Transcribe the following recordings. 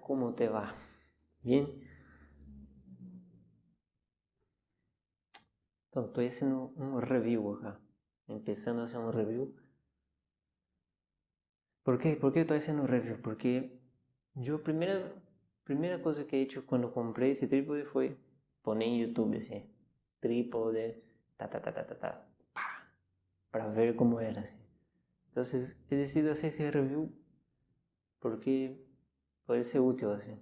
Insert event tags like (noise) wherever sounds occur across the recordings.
¿cómo te va? Bien. Entonces, estoy haciendo un review acá. Empezando a hacer un review. ¿Por qué? ¿Por qué estoy haciendo un review? Porque yo primera, primera cosa que he hecho cuando compré ese trípode fue poner en YouTube ese trípode, ta ta ta ta ta ta, para ver cómo era así. Entonces he decidido hacer ese review porque puede ser útil así.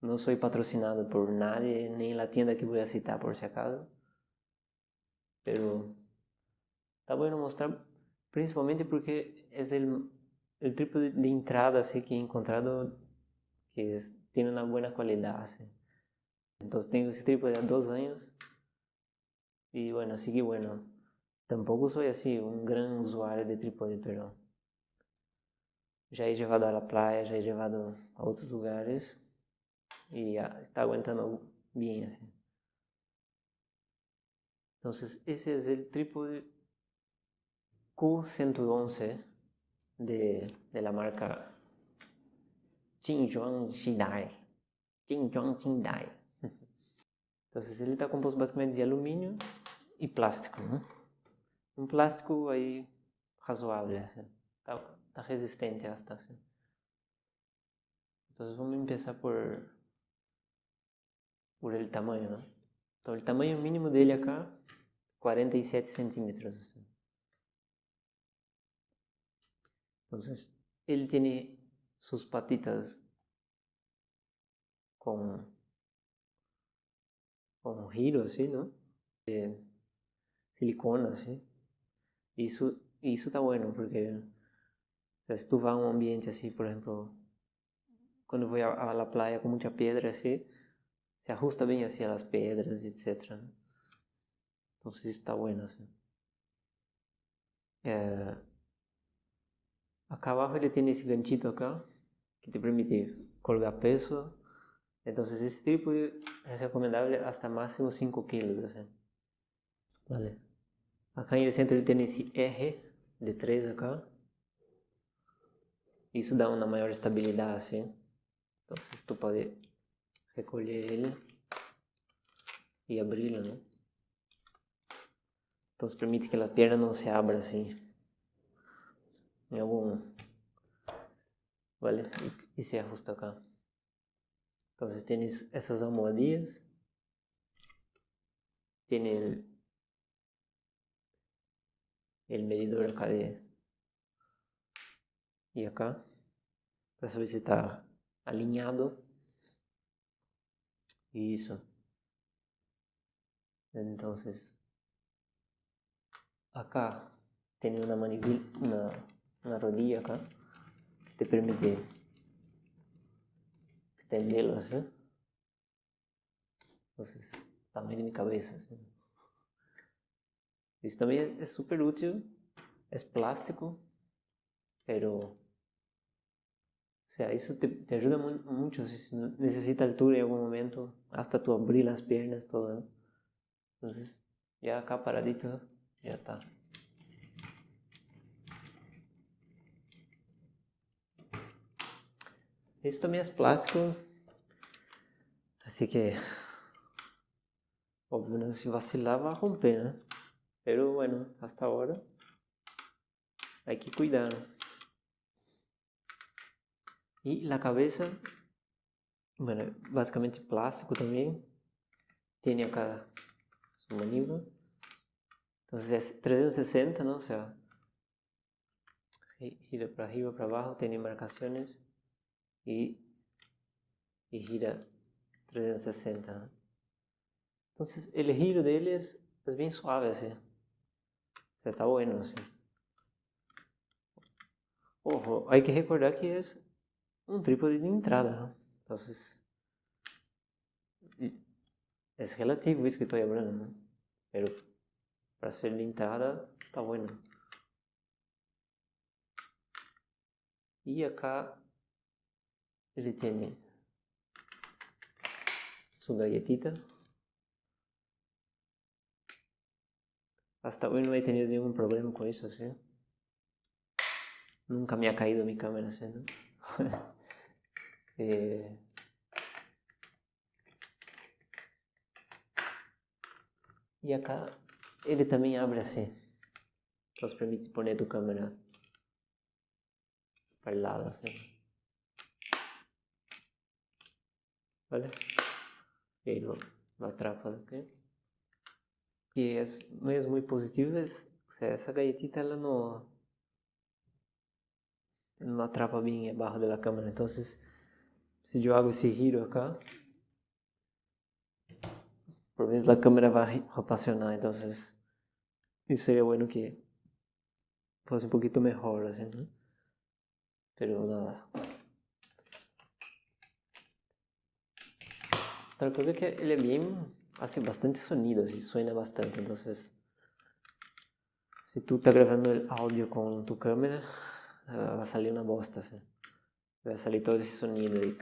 No soy patrocinado por nadie, ni la tienda que voy a citar por si acaso. Pero está bueno mostrar, principalmente porque es el, el trípode de entrada así, que he encontrado que tiene una buena calidad. Así. Entonces tengo ese trípode há dos años. Y bueno, así que bueno, tampoco soy así un gran usuario de trípode, pero já he llevado a la playa, já he llevado a outros lugares e está aguantando bem assim. Então, esse é o trípode Q111 de, de la marca Jinzhuang Xidai. Jinzhuang Xidai. Então, ele está composto basicamente de alumínio e plástico. Né? Um plástico aí razoável. Assim. Tá, tá resistente a estação. Então vamos começar por por el tamanho, né? Então o tamanho mínimo dele acá 47 centímetros. Então ele tem suas patitas com com um giro assim, não? De silicona assim. Isso isso tá bueno porque si tú vas a un ambiente así, por ejemplo, cuando voy a, la playa con mucha piedra así, se ajusta bien hacia las piedras, etc. Entonces está bueno. Eh, acá abajo ele tiene ese ganchito acá, que te permite colgar peso. Entonces ese tipo es recomendable hasta máximo 5 kilos. Vale. Acá en el centro ele tiene ese eje de 3 acá. Isso dá uma maior estabilidade, assim. Então, se tu pode recolher ele e abri-lo, né? Então, se permite que a perna não se abra assim. Em algum... Vale? E, e se ajusta acá. Então, vocês têm essas almofadinhas. Tem el, el medidor acá y acá para saber si está alineado. Y eso entonces acá tiene una manivela una, una rodilla acá que te permite extenderlo entonces también en mi cabeza ¿sí? Isso também é super útil, é plástico, pero O sea, eso te, te ayuda mucho si necesitas altura en algún momento, hasta tú abrir las piernas, todo. Entonces, ya acá paradito, ya está. Esto también es plástico, así que, obvio, ¿no? si vacilar va a romper. Pero bueno, hasta ahora hay que cuidar. Y la cabeza, bueno, básicamente plástico también. Tiene acá su manivela. Entonces es 360, ¿no? O sea, gira para arriba, para abajo, tiene marcaciones y, y gira 360. ¿no? Entonces el giro de él es, es bien suave así. O sea, está bueno así. Ojo, hay que recordar que es un trípode de entrada. Entonces, es relativo eso que estoy hablando. Pero para ser de entrada está bueno. Y acá ele tiene su galletita. Hasta hoy no he tenido ningún problema con eso. Nunca me ha caído mi cámara, ¿sí? Eh, y acá ele também abre assim. Então permite poner tu câmera para el lado assim. ¿Vale? Y lo, lo atrapa aqui. E é, é muito positivo, o essa galletita ela não, não atrapa bem a barra da câmera. Então, se eu hago esse giro acá, por vezes a câmera vai rotacionar. Então, isso seria bueno que fosse um pouquinho melhor, assim, né? Pero nada. Otra cosa es que é bem hace bastante sonidos y suena bastante, entonces si tú estás grabando el audio con tu cámara, va a salir una bosta, ¿sí? va a salir todo ese sonido y...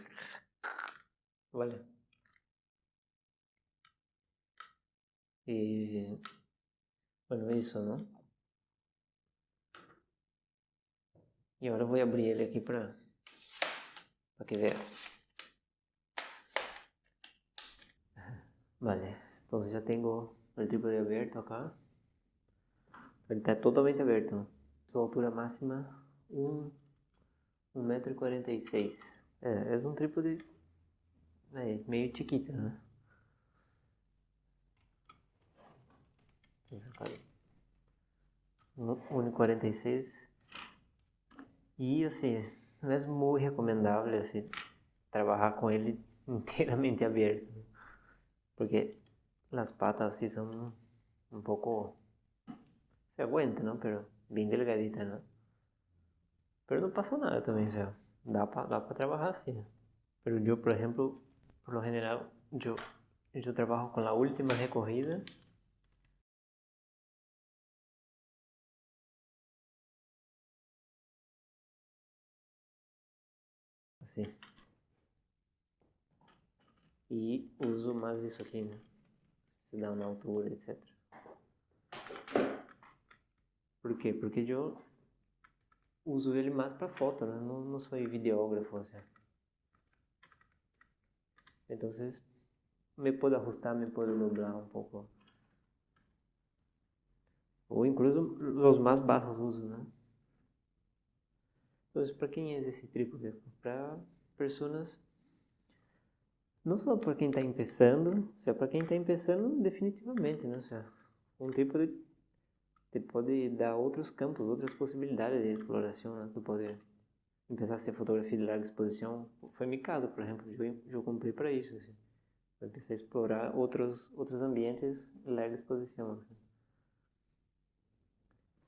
¿Vale? Y bueno, eso, ¿no? Y ahora voy a abrir aquí para, para que vea. Vale, entonces ya tengo el trípode abierto acá. Está totalmente abierto. Su altura máxima, 1 um, metro y 46. É, es un trípode é, meio chiquito, né? 1,46 e assim, não é muito recomendável assim, trabalhar com (laughs) ele inteiramente aberto porque las patas sí son un poco, se aguantan, ¿no? Pero bien delgaditas, ¿no? Pero no pasa nada también, o sea, da para trabajar así. Pero yo, por ejemplo, por lo general, yo, yo trabajo con la última recogida. Así e uso mais isso aqui, né? Se dá uma altura, etc. Por quê? Porque eu uso ele mais para foto, né? Não, não sou videógrafo, assim. Então, me pode ajustar, me pode dobrar um pouco. Ou incluso os mais baixos uso, né? Então, para quem é esse trípode? Para pessoas não só para quem está começando, para quem está começando definitivamente, né? Um tipo te pode dar outros campos, outras possibilidades de exploração, né? Tu pode começar a ser fotografia de larga exposição. Foi meu caso, por exemplo, eu, eu comprei para isso, assim. Eu comecei a explorar outros outros ambientes de larga exposição, assim.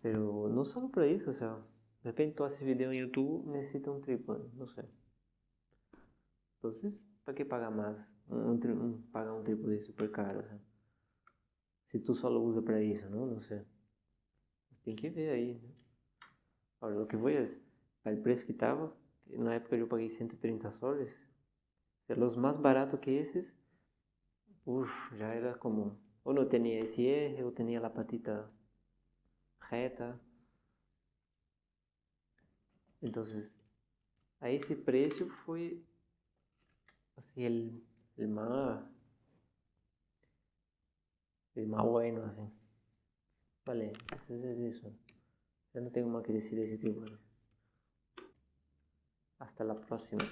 Pero não só para isso, ou seja, de repente tu haces vídeo no YouTube, necessita um trípode, não sei. Então, ¿Para qué pagar más? Un, un, pagar un trípode super caro. O sea. Si tú solo usas para eso, ¿no? No sé. Tem que ver aí. Né? Lo que voy es, al precio que estaba, na época eu paguei 130 soles, los más baratos que esses, uf, já era como, ou não tinha esse R, ou tinha a patita reta. Então, a esse preço foi así el, el más el más bueno así vale entonces es eso. Ya no tengo más que decir de ese tipo hasta la próxima